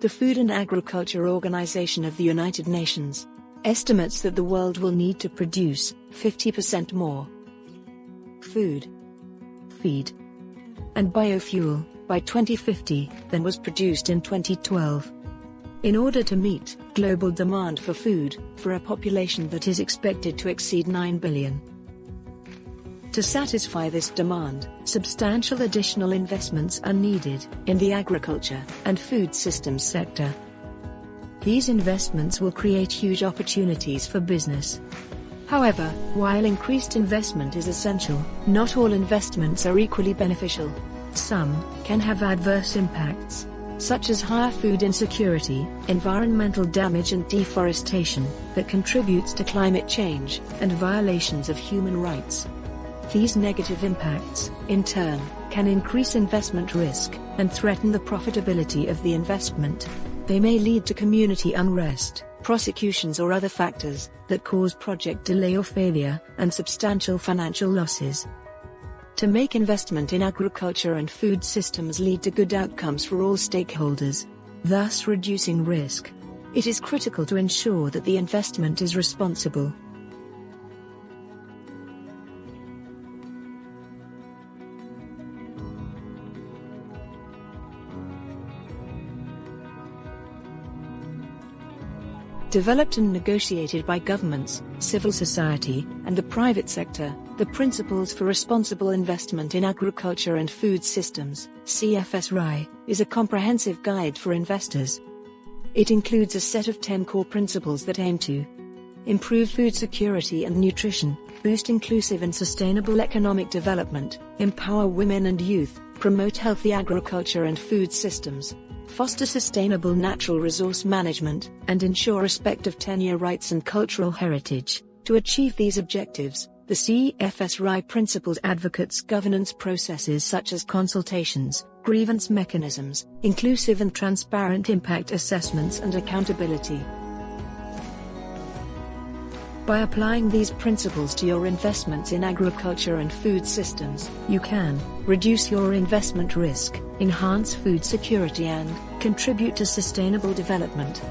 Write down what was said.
the Food and Agriculture Organization of the United Nations, estimates that the world will need to produce 50% more food, feed, and biofuel by 2050 than was produced in 2012. In order to meet global demand for food for a population that is expected to exceed 9 billion. To satisfy this demand, substantial additional investments are needed in the agriculture and food systems sector. These investments will create huge opportunities for business. However, while increased investment is essential, not all investments are equally beneficial. Some can have adverse impacts, such as higher food insecurity, environmental damage and deforestation, that contributes to climate change, and violations of human rights. These negative impacts, in turn, can increase investment risk and threaten the profitability of the investment. They may lead to community unrest, prosecutions or other factors that cause project delay or failure and substantial financial losses. To make investment in agriculture and food systems lead to good outcomes for all stakeholders, thus reducing risk, it is critical to ensure that the investment is responsible. Developed and negotiated by governments, civil society, and the private sector, the Principles for Responsible Investment in Agriculture and Food Systems, CFS-RAI, is a comprehensive guide for investors. It includes a set of 10 core principles that aim to improve food security and nutrition, boost inclusive and sustainable economic development, empower women and youth, promote healthy agriculture and food systems, foster sustainable natural resource management, and ensure respect of tenure rights and cultural heritage. To achieve these objectives, the CFS-RAI principles advocates governance processes such as consultations, grievance mechanisms, inclusive and transparent impact assessments and accountability. By applying these principles to your investments in agriculture and food systems, you can reduce your investment risk, enhance food security and contribute to sustainable development.